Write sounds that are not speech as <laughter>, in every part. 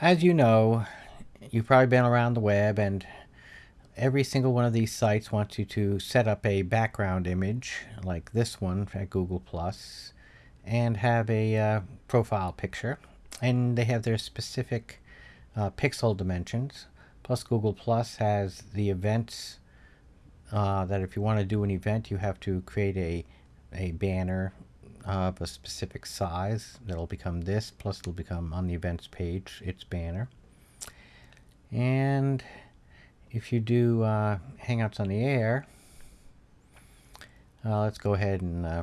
as you know, you've probably been around the web and every single one of these sites wants you to set up a background image like this one at Google Plus and have a uh, profile picture. And they have their specific uh, pixel dimensions. Plus Google Plus has the events uh, that if you want to do an event you have to create a a banner of a specific size that'll become this plus it'll become on the events page its banner and if you do uh, Hangouts on the Air, uh, let's go ahead and, uh,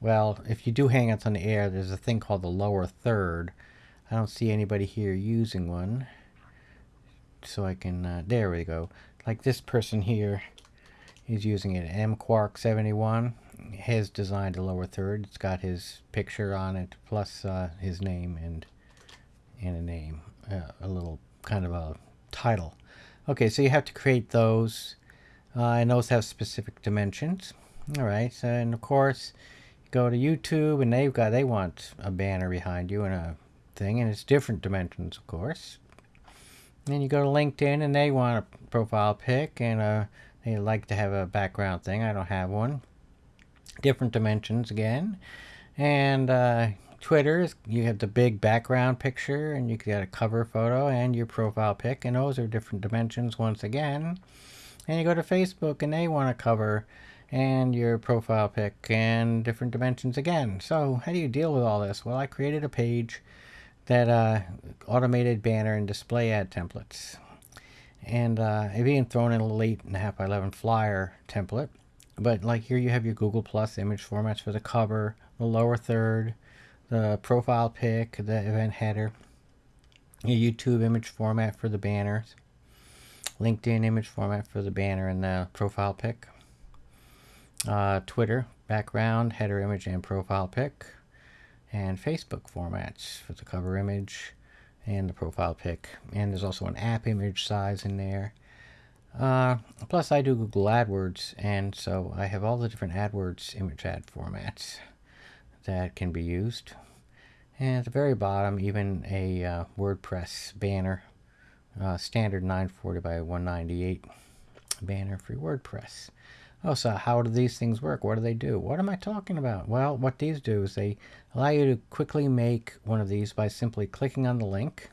well, if you do Hangouts on the Air, there's a thing called the lower third. I don't see anybody here using one. So I can, uh, there we go. Like this person here is using it. mquark71 has designed a lower third. It's got his picture on it, plus uh, his name and, and a name. Uh, a little kind of a title. Okay, so you have to create those, uh, and those have specific dimensions. All right, so, and of course, go to YouTube, and they've got they want a banner behind you and a thing, and it's different dimensions, of course. Then you go to LinkedIn, and they want a profile pic, and uh, they like to have a background thing. I don't have one. Different dimensions again, and uh, Twitter, you have the big background picture and you get a cover photo and your profile pic and those are different dimensions once again. And you go to Facebook and they want a cover and your profile pic and different dimensions again. So how do you deal with all this? Well, I created a page that uh, automated banner and display ad templates. And uh, I've even thrown in a little 8.5 by 11 flyer template. But like here you have your Google Plus image formats for the cover, the lower third, the profile pic, the event header, your YouTube image format for the banners, LinkedIn image format for the banner and the profile pic, uh, Twitter background, header image and profile pic, and Facebook formats for the cover image and the profile pic. And there's also an app image size in there. Uh, plus I do Google AdWords and so I have all the different AdWords image ad formats that can be used. And at the very bottom, even a uh, WordPress banner, uh, standard 940 by 198 banner for WordPress. Oh, so how do these things work? What do they do? What am I talking about? Well, what these do is they allow you to quickly make one of these by simply clicking on the link.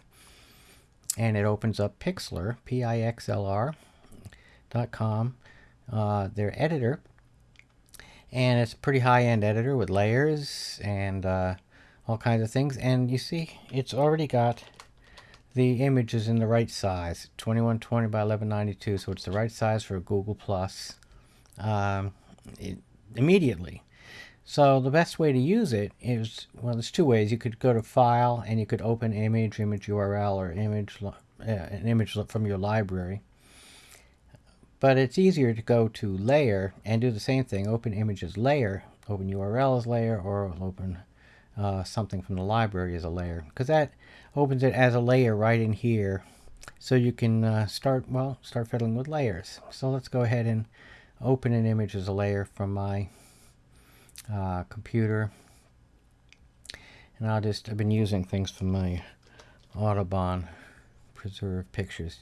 And it opens up Pixlr, P-I-X-L-R com, uh, their editor. And it's a pretty high-end editor with layers and uh, all kinds of things. And you see it's already got the images in the right size. 2120 by 1192 so it's the right size for Google Plus um, immediately. So the best way to use it is well there's two ways. You could go to file and you could open image image URL or image uh, an image from your library but it's easier to go to layer and do the same thing. Open images layer, open URL as layer, or open uh, something from the library as a layer. Because that opens it as a layer right in here. So you can uh, start, well, start fiddling with layers. So let's go ahead and open an image as a layer from my uh, computer. And I'll just, I've been using things from my Audubon preserve pictures.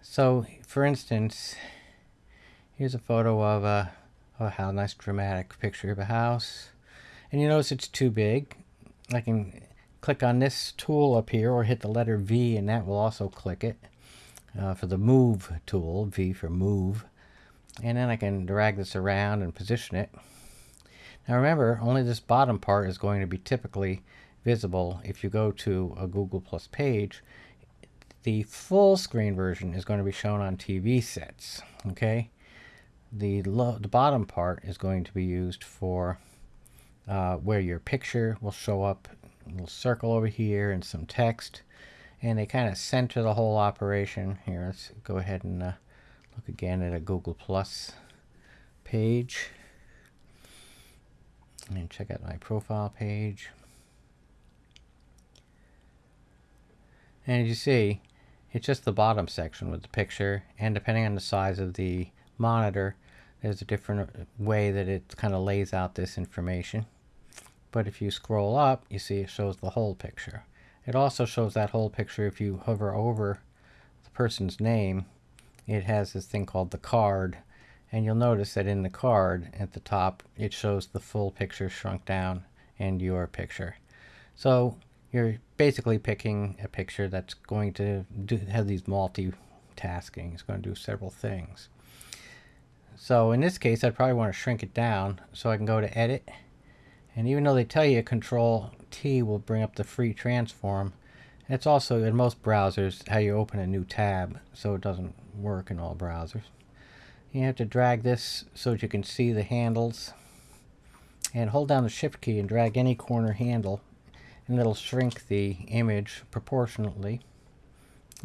So, for instance, here's a photo of a, oh, how nice dramatic picture of a house. And you notice it's too big. I can click on this tool up here or hit the letter V and that will also click it uh, for the move tool, V for move. And then I can drag this around and position it. Now remember, only this bottom part is going to be typically visible if you go to a Google Plus page the full screen version is going to be shown on TV sets. Okay, the the bottom part is going to be used for uh, where your picture will show up, a little circle over here and some text, and they kind of center the whole operation. Here, let's go ahead and uh, look again at a Google Plus page and check out my profile page. And as you see, it's just the bottom section with the picture and depending on the size of the monitor there's a different way that it kind of lays out this information but if you scroll up you see it shows the whole picture It also shows that whole picture if you hover over the person's name. It has this thing called the card. And you'll notice that in the card at the top, it shows the full picture shrunk down and your picture. So you're basically picking a picture that's going to do, have these multitasking. It's going to do several things. So in this case, I'd probably want to shrink it down so I can go to edit. And even though they tell you control T will bring up the free transform, it's also in most browsers how you open a new tab so it doesn't work in all browsers. You have to drag this so that you can see the handles and hold down the shift key and drag any corner handle and it'll shrink the image proportionately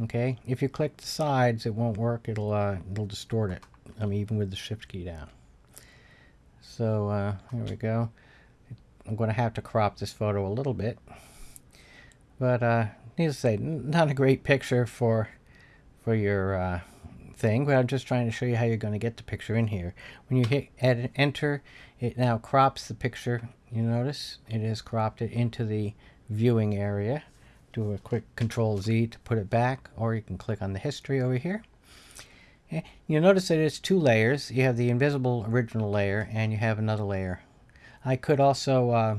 okay? If you click the sides it won't work. It'll uh, it'll distort it I mean even with the shift key down. So uh, here we go. I'm going to have to crop this photo a little bit. But uh, needless to say not a great picture for for your uh, thing, but I'm just trying to show you how you're going to get the picture in here. When you hit edit, enter, it now crops the picture. You notice it has cropped it into the viewing area. Do a quick control Z to put it back, or you can click on the history over here. You'll notice that it's two layers. You have the invisible original layer, and you have another layer. I could also uh,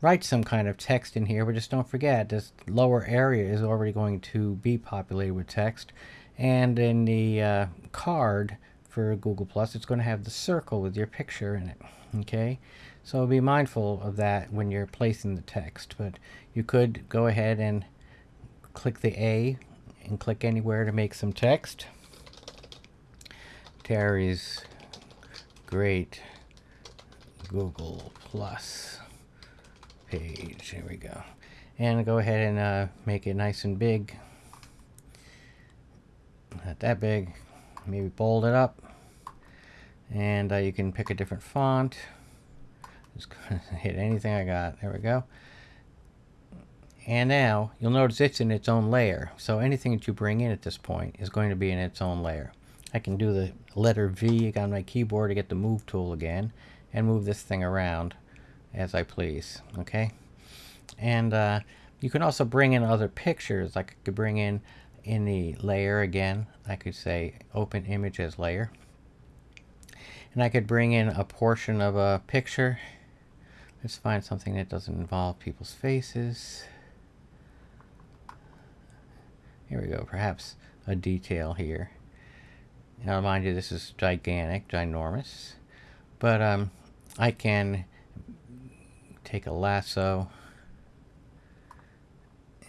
write some kind of text in here, but just don't forget this lower area is already going to be populated with text. And in the uh, card for Google Plus, it's going to have the circle with your picture in it. Okay, so be mindful of that when you're placing the text. But you could go ahead and click the A and click anywhere to make some text. Terry's great Google Plus page. Here we go. And go ahead and uh, make it nice and big not that big maybe bold it up. And uh, you can pick a different font. Just hit anything I got. There we go. And now you'll notice it's in its own layer. So anything that you bring in at this point is going to be in its own layer. I can do the letter V. On my keyboard to get the move tool again and move this thing around as I please. Okay? And uh, you can also bring in other pictures. Like I could bring in in the layer again, I could say open image as layer. And I could bring in a portion of a picture. Let's find something that doesn't involve people's faces. Here we go, perhaps a detail here. Now mind you, this is gigantic, ginormous. But um, I can take a lasso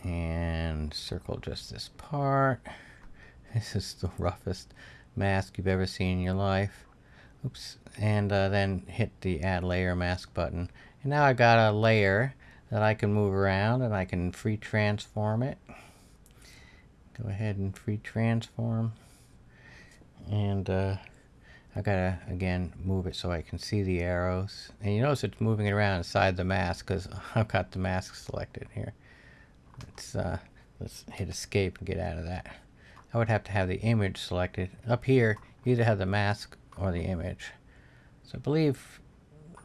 and circle just this part. This is the roughest mask you've ever seen in your life. Oops. And uh, then hit the add layer mask button. And now I've got a layer that I can move around and I can free transform it. Go ahead and free transform. And uh, I gotta again move it so I can see the arrows. And you notice it's moving it around inside the mask because <laughs> I've got the mask selected here. Let's, uh, let's hit escape and get out of that. I would have to have the image selected. Up here, you either have the mask or the image. So I believe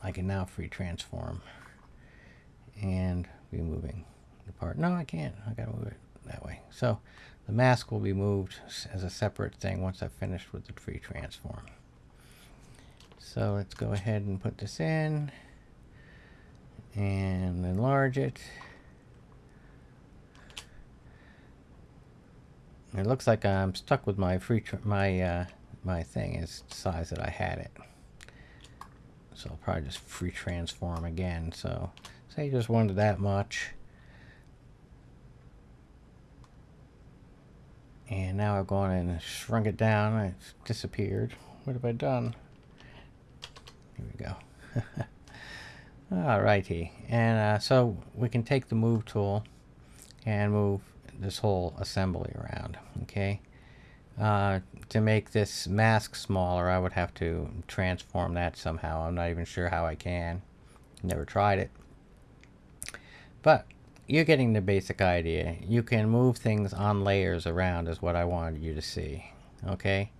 I can now free transform and be moving the part. No, I can't. I gotta move it that way. So the mask will be moved as a separate thing once I've finished with the free transform. So let's go ahead and put this in and enlarge it. It looks like I'm stuck with my free my uh, my thing is the size that I had it. So I'll probably just free transform again. So say you just wanted that much. And now I've gone and shrunk it down. It's disappeared. What have I done? Here we go. <laughs> Alrighty. And uh, so we can take the move tool and move this whole assembly around okay? Uh, to make this mask smaller I would have to transform that somehow. I'm not even sure how I can. Never tried it. But you're getting the basic idea. You can move things on layers around is what I wanted you to see okay?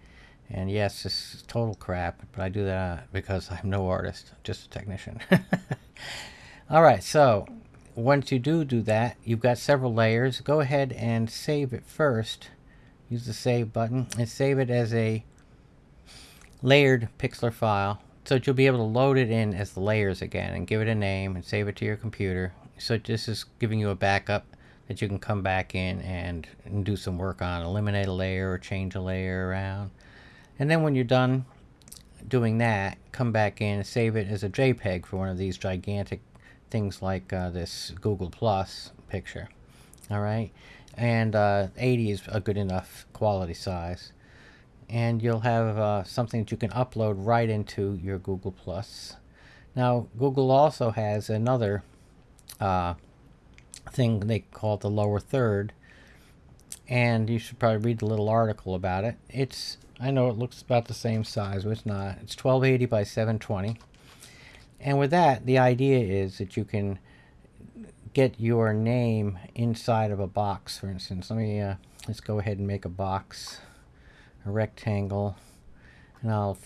And yes this is total crap but I do that because I'm no artist just a technician. <laughs> Alright so once you do do that, you've got several layers. Go ahead and save it first. Use the save button and save it as a layered pixlr file so that you'll be able to load it in as the layers again and give it a name and save it to your computer. So this is giving you a backup that you can come back in and, and do some work on. Eliminate a layer or change a layer around. And then when you're done doing that, come back in and save it as a JPEG for one of these gigantic things like uh, this Google Plus picture. All right. And uh, 80 is a good enough quality size. And you'll have uh, something that you can upload right into your Google Plus. Now, Google also has another uh, thing they call the lower third. And you should probably read the little article about it. It's I know it looks about the same size, but it's not. It's 1280 by 720. And with that, the idea is that you can get your name inside of a box, for instance. Let me, uh, let's go ahead and make a box, a rectangle, and I'll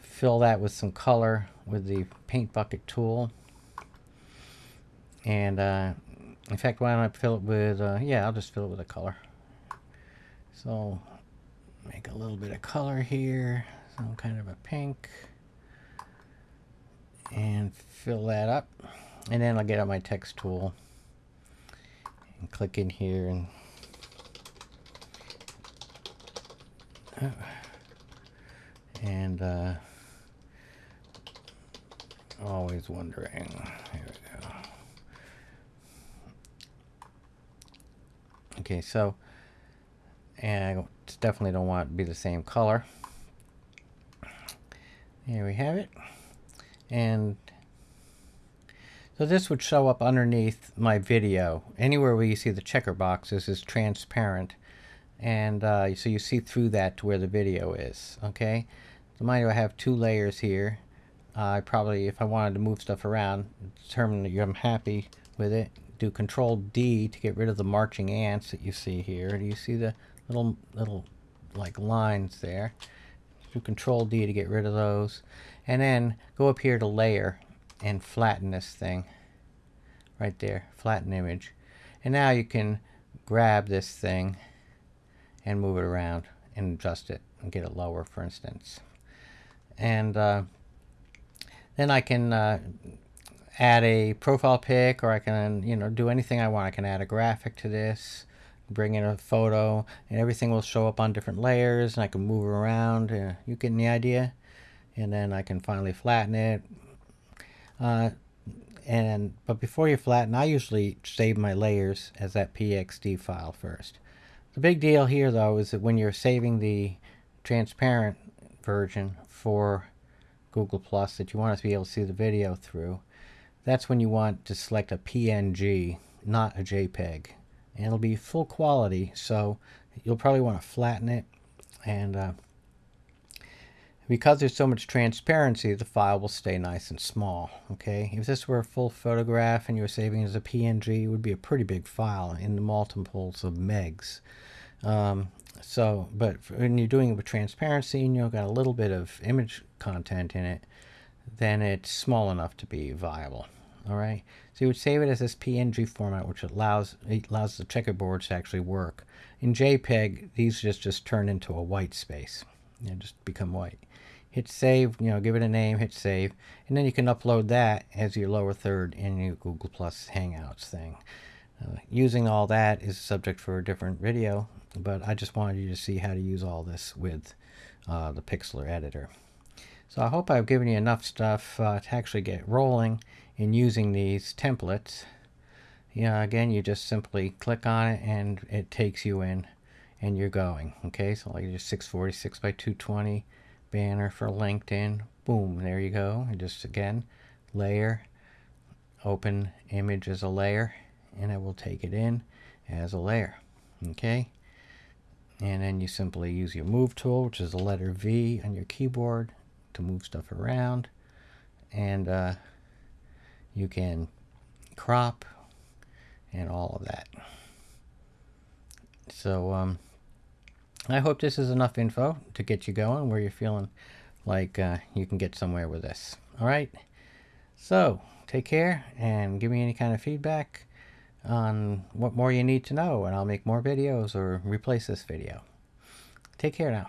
fill that with some color with the paint bucket tool. And uh, in fact, why don't I fill it with, uh, yeah, I'll just fill it with a color. So make a little bit of color here, some kind of a pink, and fill that up. And then I'll get out my text tool and click in here and and uh, always wondering. Here we go. Okay, so and I definitely don't want it to be the same color. Here we have it. And so this would show up underneath my video. Anywhere where you see the checker boxes is transparent. And uh, so you see through that to where the video is. Okay. So mind you, I have two layers here. Uh, I probably, if I wanted to move stuff around, determine that I'm happy with it, do Control D to get rid of the marching ants that you see here. Do you see the little little like lines there. Do Control D to get rid of those. And then go up here to layer and flatten this thing. Right there, flatten image. And now you can grab this thing and move it around and adjust it and get it lower, for instance. And uh, then I can uh, add a profile pic or I can, you know, do anything I want. I can add a graphic to this bring in a photo and everything will show up on different layers and I can move around uh, you getting the idea and then I can finally flatten it. Uh, and but before you flatten I usually save my layers as that pxd file first. The big deal here though is that when you're saving the transparent version for Google Plus that you want to be able to see the video through that's when you want to select a PNG not a JPEG and it'll be full quality so you'll probably want to flatten it. And uh, because there's so much transparency the file will stay nice and small okay? If this were a full photograph and you were saving it as a PNG it would be a pretty big file in the multiples of megs. Um, so but when you're doing it with transparency and you've got a little bit of image content in it then it's small enough to be viable all right? So you would save it as this png format which allows it allows the checkerboards to actually work. In jpeg these just just turn into a white space know, just become white hit save you know give it a name hit save and then you can upload that as your lower third in your google plus hangouts thing uh, using all that is a subject for a different video but i just wanted you to see how to use all this with uh, the pixlr editor so I hope I've given you enough stuff uh, to actually get rolling in using these templates. Know, again, you just simply click on it and it takes you in and you're going. Okay, so like just 646 by 220 banner for LinkedIn. Boom, there you go. And just again, layer, open image as a layer, and it will take it in as a layer. Okay, and then you simply use your move tool, which is the letter V on your keyboard, to move stuff around and uh, you can crop and all of that so um, I hope this is enough info to get you going where you're feeling like uh, you can get somewhere with this all right so take care and give me any kind of feedback on what more you need to know, and I'll make more videos or replace this video. Take care now.